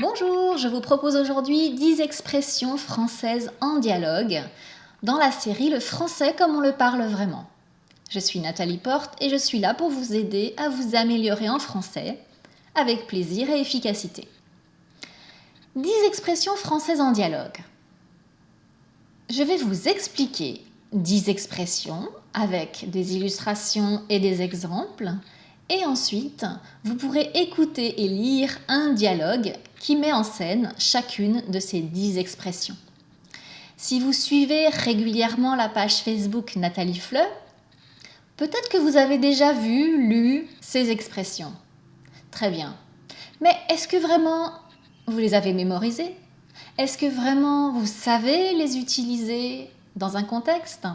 Bonjour, je vous propose aujourd'hui 10 expressions françaises en dialogue dans la série Le français comme on le parle vraiment. Je suis Nathalie Porte et je suis là pour vous aider à vous améliorer en français avec plaisir et efficacité. 10 expressions françaises en dialogue. Je vais vous expliquer 10 expressions avec des illustrations et des exemples et ensuite, vous pourrez écouter et lire un dialogue qui met en scène chacune de ces dix expressions. Si vous suivez régulièrement la page Facebook Nathalie Fleu, peut-être que vous avez déjà vu, lu ces expressions. Très bien. Mais est-ce que vraiment vous les avez mémorisées? Est-ce que vraiment vous savez les utiliser dans un contexte?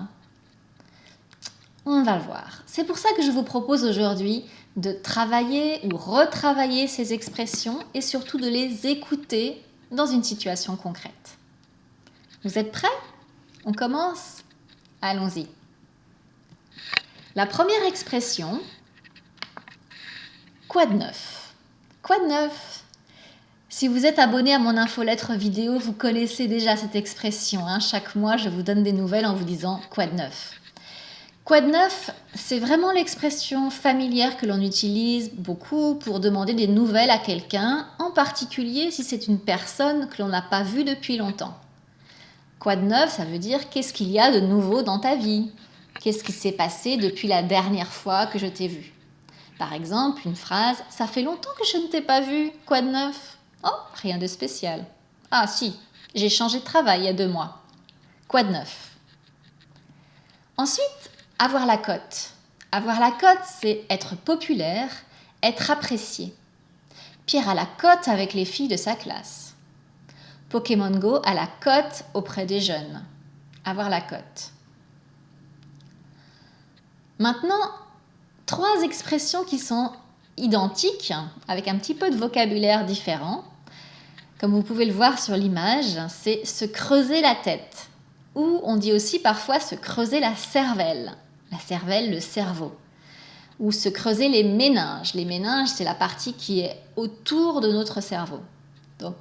On va le voir. C'est pour ça que je vous propose aujourd'hui de travailler ou retravailler ces expressions et surtout de les écouter dans une situation concrète. Vous êtes prêts? On commence? Allons-y. La première expression, quoi de neuf? Quoi de neuf? Si vous êtes abonné à mon infolettre vidéo, vous connaissez déjà cette expression. Hein. Chaque mois, je vous donne des nouvelles en vous disant quoi de neuf? Quoi de neuf? C'est vraiment l'expression familière que l'on utilise beaucoup pour demander des nouvelles à quelqu'un, en particulier si c'est une personne que l'on n'a pas vue depuis longtemps. Quoi de neuf, ça veut dire qu'est-ce qu'il y a de nouveau dans ta vie? Qu'est-ce qui s'est passé depuis la dernière fois que je t'ai vu Par exemple, une phrase « Ça fait longtemps que je ne t'ai pas vu, quoi de neuf ?» Oh, rien de spécial. Ah si, j'ai changé de travail il y a deux mois. Quoi de neuf? Ensuite, avoir la cote. Avoir la cote, c'est être populaire, être apprécié. Pierre a la cote avec les filles de sa classe. Pokémon Go a la cote auprès des jeunes. Avoir la cote. Maintenant, trois expressions qui sont identiques, avec un petit peu de vocabulaire différent. Comme vous pouvez le voir sur l'image, c'est se creuser la tête, ou on dit aussi parfois se creuser la cervelle la cervelle, le cerveau. Ou se creuser les méninges. Les méninges, c'est la partie qui est autour de notre cerveau. Donc,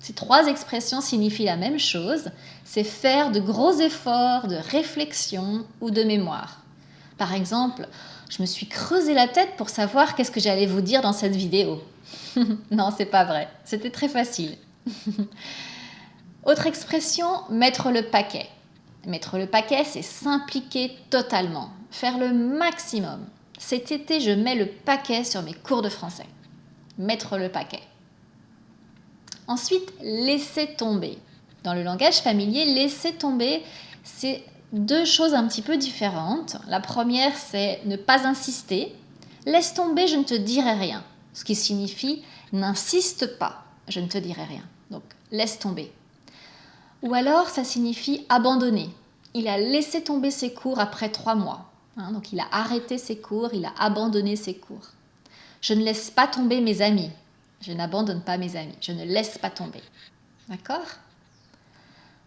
ces trois expressions signifient la même chose, c'est faire de gros efforts de réflexion ou de mémoire. Par exemple, je me suis creusé la tête pour savoir qu'est-ce que j'allais vous dire dans cette vidéo. non, c'est pas vrai. C'était très facile. Autre expression, mettre le paquet. Mettre le paquet, c'est s'impliquer totalement, faire le maximum. Cet été, je mets le paquet sur mes cours de français. Mettre le paquet. Ensuite, laisser tomber. Dans le langage familier, laisser tomber, c'est deux choses un petit peu différentes. La première, c'est ne pas insister. Laisse tomber, je ne te dirai rien. Ce qui signifie n'insiste pas, je ne te dirai rien. Donc, laisse tomber. Ou alors, ça signifie abandonner. Il a laissé tomber ses cours après trois mois. Hein, donc, il a arrêté ses cours, il a abandonné ses cours. Je ne laisse pas tomber mes amis. Je n'abandonne pas mes amis. Je ne laisse pas tomber. D'accord?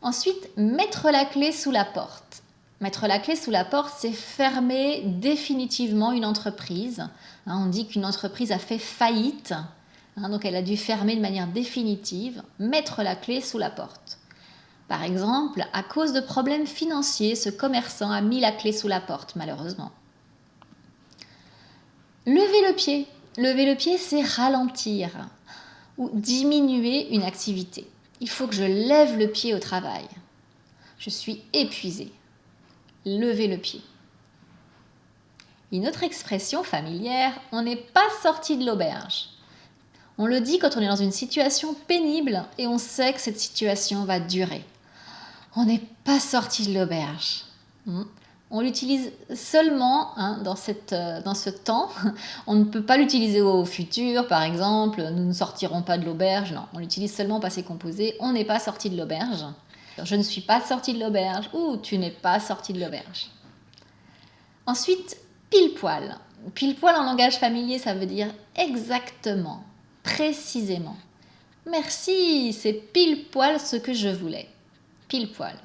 Ensuite, mettre la clé sous la porte. Mettre la clé sous la porte, c'est fermer définitivement une entreprise. Hein, on dit qu'une entreprise a fait faillite, hein, donc elle a dû fermer de manière définitive. Mettre la clé sous la porte. Par exemple, à cause de problèmes financiers, ce commerçant a mis la clé sous la porte, malheureusement. Lever le pied. Lever le pied, c'est ralentir ou diminuer une activité. Il faut que je lève le pied au travail. Je suis épuisée. Lever le pied. Une autre expression familière, on n'est pas sorti de l'auberge. On le dit quand on est dans une situation pénible et on sait que cette situation va durer on n'est pas sorti de l'auberge. Hmm. On l'utilise seulement hein, dans, cette, euh, dans ce temps. On ne peut pas l'utiliser au futur, par exemple. Nous ne sortirons pas de l'auberge. Non, on l'utilise seulement au passé composé. On n'est pas sorti de l'auberge. Je ne suis pas sorti de l'auberge ou tu n'es pas sorti de l'auberge. Ensuite, pile poil. Pile poil en langage familier, ça veut dire exactement, précisément. Merci, c'est pile poil ce que je voulais pile poil.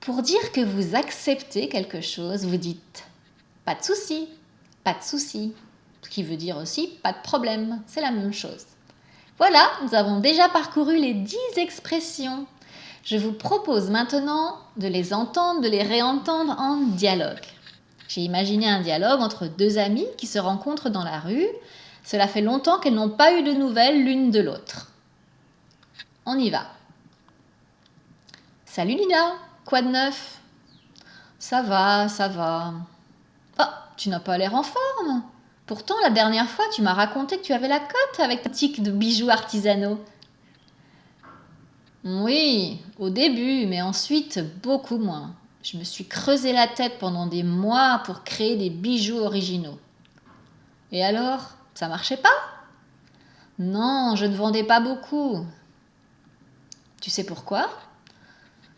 Pour dire que vous acceptez quelque chose, vous dites pas de souci, pas de souci, ce qui veut dire aussi pas de problème, c'est la même chose. Voilà, nous avons déjà parcouru les 10 expressions. Je vous propose maintenant de les entendre, de les réentendre en dialogue. J'ai imaginé un dialogue entre deux amies qui se rencontrent dans la rue. Cela fait longtemps qu'elles n'ont pas eu de nouvelles l'une de l'autre. On y va. Salut Lina, quoi de neuf? Ça va, ça va. Oh, tu n'as pas l'air en forme. Pourtant, la dernière fois, tu m'as raconté que tu avais la cote avec ta tique de bijoux artisanaux. Oui, au début, mais ensuite beaucoup moins. Je me suis creusé la tête pendant des mois pour créer des bijoux originaux. Et alors, ça marchait pas? Non, je ne vendais pas beaucoup. Tu sais pourquoi?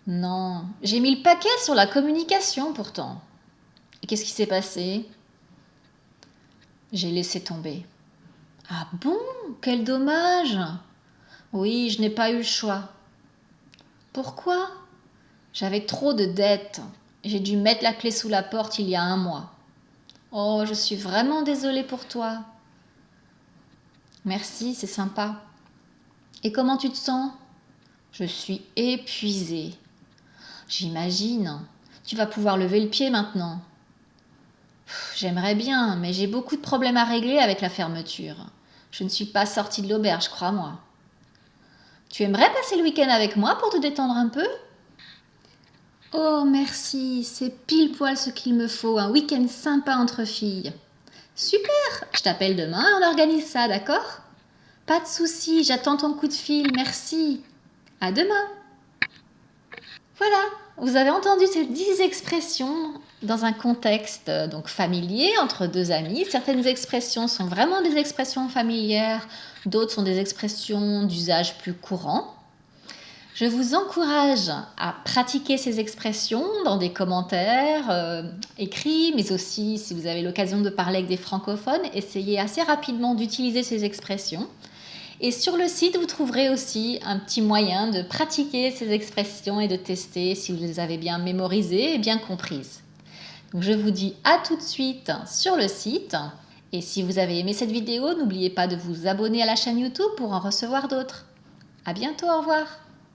Non, j'ai mis le paquet sur la communication pourtant. Et qu'est-ce qui s'est passé? J'ai laissé tomber. Ah bon? Quel dommage Oui, je n'ai pas eu le choix. Pourquoi? J'avais trop de dettes. J'ai dû mettre la clé sous la porte il y a un mois. Oh, je suis vraiment désolée pour toi. Merci, c'est sympa. Et comment tu te sens? Je suis épuisée. J'imagine. Tu vas pouvoir lever le pied maintenant. J'aimerais bien, mais j'ai beaucoup de problèmes à régler avec la fermeture. Je ne suis pas sortie de l'auberge, crois-moi. Tu aimerais passer le week-end avec moi pour te détendre un peu? Oh, merci, c'est pile poil ce qu'il me faut, un week-end sympa entre filles. Super, je t'appelle demain et on organise ça, d'accord? Pas de souci, j'attends ton coup de fil, merci. À demain. Voilà, vous avez entendu ces dix expressions dans un contexte euh, donc familier entre deux amis. Certaines expressions sont vraiment des expressions familières, d'autres sont des expressions d'usage plus courant. Je vous encourage à pratiquer ces expressions dans des commentaires euh, écrits, mais aussi si vous avez l'occasion de parler avec des francophones, essayez assez rapidement d'utiliser ces expressions. Et sur le site, vous trouverez aussi un petit moyen de pratiquer ces expressions et de tester si vous les avez bien mémorisées et bien comprises. Je vous dis à tout de suite sur le site. Et si vous avez aimé cette vidéo, n'oubliez pas de vous abonner à la chaîne YouTube pour en recevoir d'autres. À bientôt, au revoir